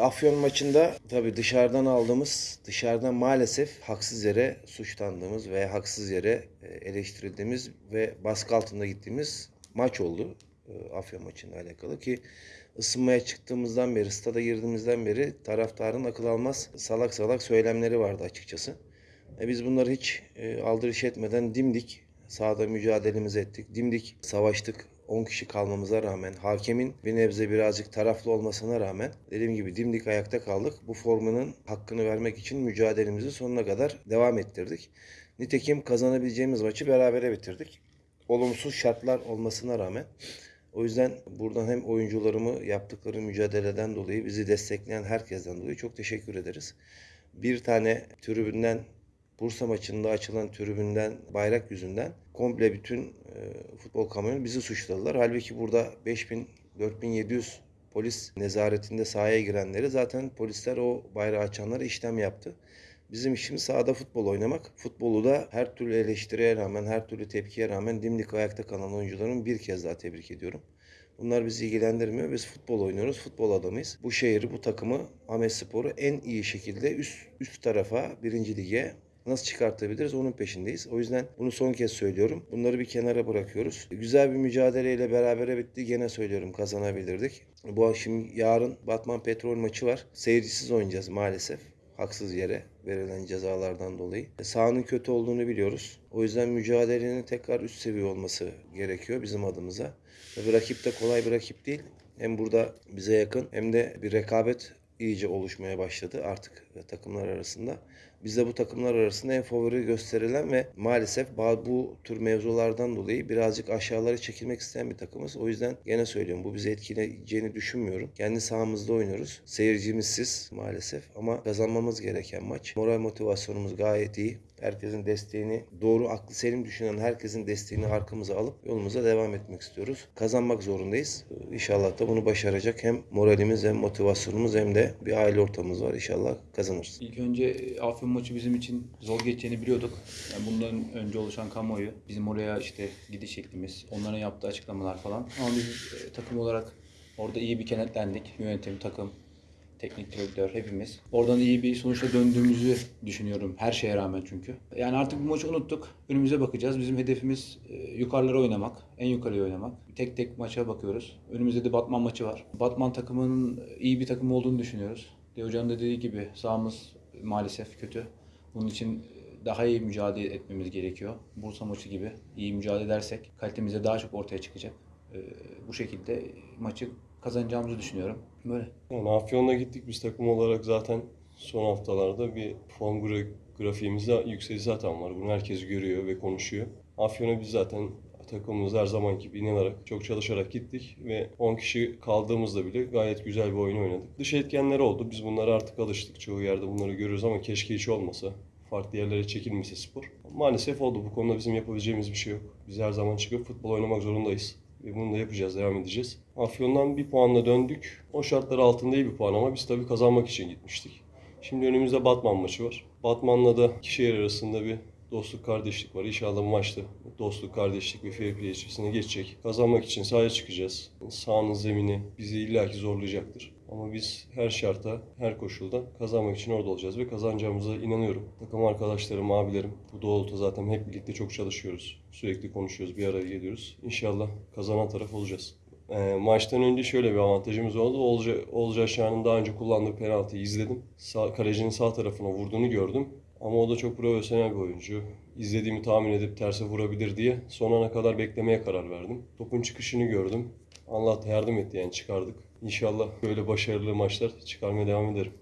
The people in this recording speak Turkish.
Afyon maçında tabii dışarıdan aldığımız, dışarıdan maalesef haksız yere suçlandığımız ve haksız yere e, eleştirildiğimiz ve baskı altında gittiğimiz maç oldu. e, Afyon maçıyla alakalı ki ısınmaya çıktığımızdan beri, stada girdiğimizden beri taraftarın akıl almaz salak salak söylemleri vardı açıkçası. E biz bunları hiç e, aldırış etmeden dimdik sahada mücadelemizi ettik. Dimdik savaştık. 10 kişi kalmamıza rağmen, hakemin bir nebze birazcık taraflı olmasına rağmen dediğim gibi dimdik ayakta kaldık. Bu formunun hakkını vermek için mücadelemizi sonuna kadar devam ettirdik. Nitekim kazanabileceğimiz maçı berabere bitirdik. Olumsuz şartlar olmasına rağmen. O yüzden buradan hem oyuncularımı yaptıkları mücadeleden dolayı bizi destekleyen herkesten dolayı çok teşekkür ederiz. Bir tane tribünden Bursa maçında açılan tribünden bayrak yüzünden komple bütün e, futbol kamuoyu bizi suçladılar. Halbuki burada 5000 4700 polis nezaretinde sahaya girenleri zaten polisler o bayrağı açanlara işlem yaptı. Bizim işimiz sahada futbol oynamak. Futbolu da her türlü eleştiriye rağmen, her türlü tepkiye rağmen dimdik ayakta kalan oyuncularımı bir kez daha tebrik ediyorum. Bunlar bizi ilgilendirmiyor. Biz futbol oynuyoruz, futbol adamıyız. Bu şehri, bu takımı, Ahmet Spor'u en iyi şekilde üst, üst tarafa, birinci lige nasıl çıkartabiliriz onun peşindeyiz. O yüzden bunu son kez söylüyorum. Bunları bir kenara bırakıyoruz. Güzel bir mücadeleyle berabere bitti. Gene söylüyorum kazanabilirdik. Bu akşam yarın Batman Petrol maçı var. Seyircisiz oynayacağız maalesef. Haksız yere verilen cezalardan dolayı. E, Sahanın kötü olduğunu biliyoruz. O yüzden mücadelenin tekrar üst seviye olması gerekiyor bizim adımıza. Tabii rakip de kolay bir rakip değil. Hem burada bize yakın hem de bir rekabet iyice oluşmaya başladı artık takımlar arasında. Biz de bu takımlar arasında en favori gösterilen ve maalesef bu tür mevzulardan dolayı birazcık aşağılara çekilmek isteyen bir takımız. O yüzden gene söylüyorum bu bizi etkileyeceğini düşünmüyorum. Kendi sahamızda oynuyoruz. Seyircimizsiz maalesef ama kazanmamız gereken maç. Moral motivasyonumuz gayet iyi. Herkesin desteğini, doğru aklı selim düşünen herkesin desteğini arkamıza alıp yolumuza devam etmek istiyoruz. Kazanmak zorundayız. İnşallah da bunu başaracak. Hem moralimiz hem motivasyonumuz hem de bir aile ortamımız var. İnşallah kazanırız. İlk önce e, Afyon maçı bizim için zor geçeceğini biliyorduk. Yani bundan önce oluşan kamuoyu, bizim oraya işte gidiş şeklimiz, onların yaptığı açıklamalar falan. Ama biz e, takım olarak orada iyi bir kenetlendik. Yönetim, takım, teknik direktör hepimiz. Oradan iyi bir sonuçla döndüğümüzü düşünüyorum her şeye rağmen çünkü. Yani artık bu maçı unuttuk. Önümüze bakacağız. Bizim hedefimiz e, yukarılara oynamak, en yukarıya oynamak. Tek tek maça bakıyoruz. Önümüzde de Batman maçı var. Batman takımının iyi bir takım olduğunu düşünüyoruz. De Hoca'nın da dediği gibi sahamız maalesef kötü. Bunun için daha iyi mücadele etmemiz gerekiyor. Bursa maçı gibi iyi mücadele edersek kalitemiz de daha çok ortaya çıkacak. E, Bu şekilde maçı kazanacağımızı düşünüyorum. Böyle. Yani Afyon'da gittik biz takım olarak zaten son haftalarda bir gra- grafiğimizde yükseliş zaten var. Bunu herkes görüyor ve konuşuyor. Afyon'a biz zaten takımımız her zamanki gibi inanarak, çok çalışarak gittik ve 10 kişi kaldığımızda bile gayet güzel bir oyun oynadık. Dış etkenler oldu. Biz bunlara artık alıştık. Çoğu yerde bunları görüyoruz ama keşke hiç olmasa. Farklı yerlere çekilmese spor. Maalesef oldu. Bu konuda bizim yapabileceğimiz bir şey yok. Biz her zaman çıkıp futbol oynamak zorundayız. Ve bunu da yapacağız, devam edeceğiz. Afyon'dan bir puanla döndük. O şartlar altında iyi bir puan ama biz tabii kazanmak için gitmiştik. Şimdi önümüzde Batman maçı var. Batman'la da iki arasında bir dostluk, kardeşlik var. İnşallah bu maçta dostluk, kardeşlik ve fair play içerisine geçecek. Kazanmak için sahaya çıkacağız. Sahanın zemini bizi illaki zorlayacaktır. Ama biz her şarta, her koşulda kazanmak için orada olacağız ve kazanacağımıza inanıyorum. Takım arkadaşlarım, abilerim bu doğrultuda zaten hep birlikte çok çalışıyoruz. Sürekli konuşuyoruz, bir araya geliyoruz. İnşallah kazanan taraf olacağız. E, maçtan önce şöyle bir avantajımız oldu. Olca, Olca Aşağı'nın daha önce kullandığı penaltıyı izledim. Sağ, kalecinin sağ tarafına vurduğunu gördüm. Ama o da çok profesyonel bir oyuncu. İzlediğimi tahmin edip terse vurabilir diye son ana kadar beklemeye karar verdim. Topun çıkışını gördüm. Allah yardım etti yani çıkardık. İnşallah böyle başarılı maçlar çıkarmaya devam ederim.